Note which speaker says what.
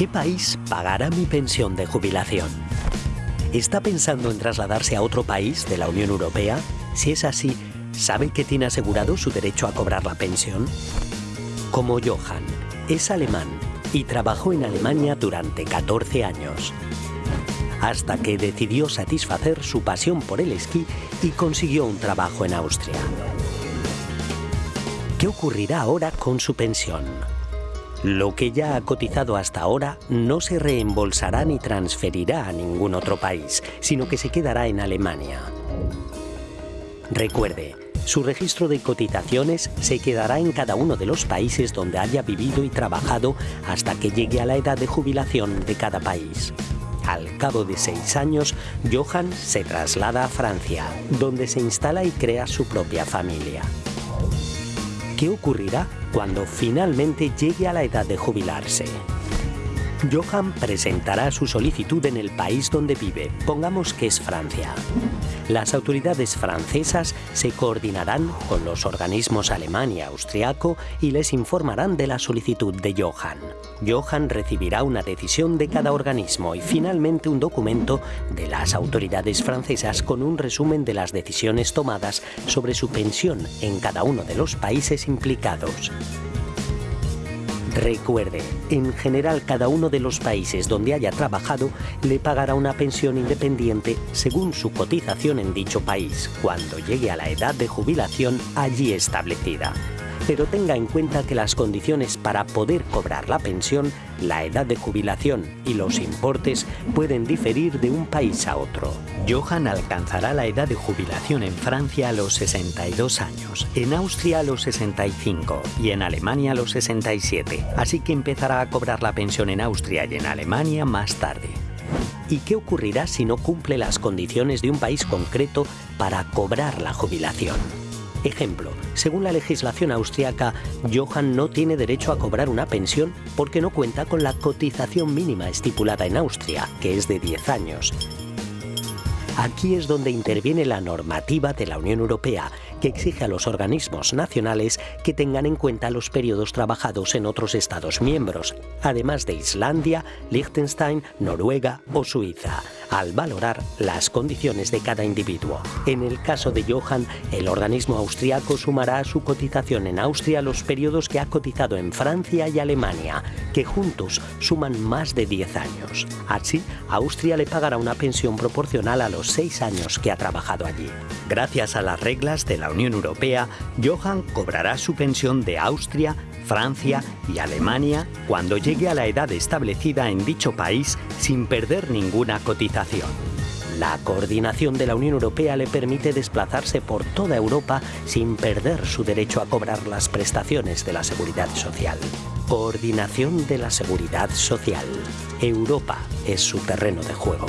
Speaker 1: ¿Qué país pagará mi pensión de jubilación? ¿Está pensando en trasladarse a otro país de la Unión Europea? Si es así, ¿sabe que tiene asegurado su derecho a cobrar la pensión? Como Johann, es alemán y trabajó en Alemania durante 14 años. Hasta que decidió satisfacer su pasión por el esquí y consiguió un trabajo en Austria. ¿Qué ocurrirá ahora con su pensión? Lo que ya ha cotizado hasta ahora no se reembolsará ni transferirá a ningún otro país, sino que se quedará en Alemania. Recuerde, su registro de cotizaciones se quedará en cada uno de los países donde haya vivido y trabajado hasta que llegue a la edad de jubilación de cada país. Al cabo de seis años, Johann se traslada a Francia, donde se instala y crea su propia familia. ¿Qué ocurrirá cuando finalmente llegue a la edad de jubilarse? Johan presentará su solicitud en el país donde vive, pongamos que es Francia. Las autoridades francesas se coordinarán con los organismos alemán y austriaco y les informarán de la solicitud de Johan. Johan recibirá una decisión de cada organismo y finalmente un documento de las autoridades francesas con un resumen de las decisiones tomadas sobre su pensión en cada uno de los países implicados. Recuerde, en general cada uno de los países donde haya trabajado le pagará una pensión independiente según su cotización en dicho país, cuando llegue a la edad de jubilación allí establecida pero tenga en cuenta que las condiciones para poder cobrar la pensión, la edad de jubilación y los importes pueden diferir de un país a otro. Johan alcanzará la edad de jubilación en Francia a los 62 años, en Austria a los 65 y en Alemania a los 67, así que empezará a cobrar la pensión en Austria y en Alemania más tarde. ¿Y qué ocurrirá si no cumple las condiciones de un país concreto para cobrar la jubilación? Ejemplo, según la legislación austriaca, Johann no tiene derecho a cobrar una pensión porque no cuenta con la cotización mínima estipulada en Austria, que es de 10 años. Aquí es donde interviene la normativa de la Unión Europea, que exige a los organismos nacionales que tengan en cuenta los periodos trabajados en otros Estados miembros, además de Islandia, Liechtenstein, Noruega o Suiza al valorar las condiciones de cada individuo. En el caso de Johann, el organismo austriaco sumará a su cotización en Austria los periodos que ha cotizado en Francia y Alemania, que juntos suman más de 10 años. Así, Austria le pagará una pensión proporcional a los 6 años que ha trabajado allí. Gracias a las reglas de Unión Europea, Johann cobrará su pensión de Austria, Francia y Alemania cuando llegue a la edad establecida en dicho país sin perder ninguna cotización. La coordinación de la Unión Europea le permite desplazarse por toda Europa sin perder su derecho a cobrar las prestaciones de la seguridad social. Coordinación de la seguridad social. Europa es su terreno de juego.